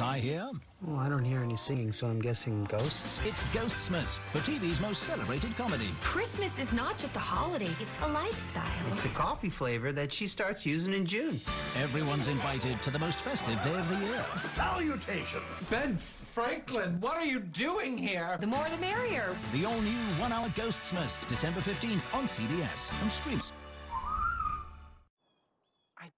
what I hear? Well, I don't hear any singing, so I'm guessing ghosts. It's Ghostsmas for TV's most celebrated comedy. Christmas is not just a holiday, it's a lifestyle. It's a coffee flavor that she starts using in June. Everyone's invited to the most festive day of the year. Salutations! Ben Franklin, what are you doing here? The more the merrier. The all-new one-hour Ghostsmas, December 15th on CBS and streams. I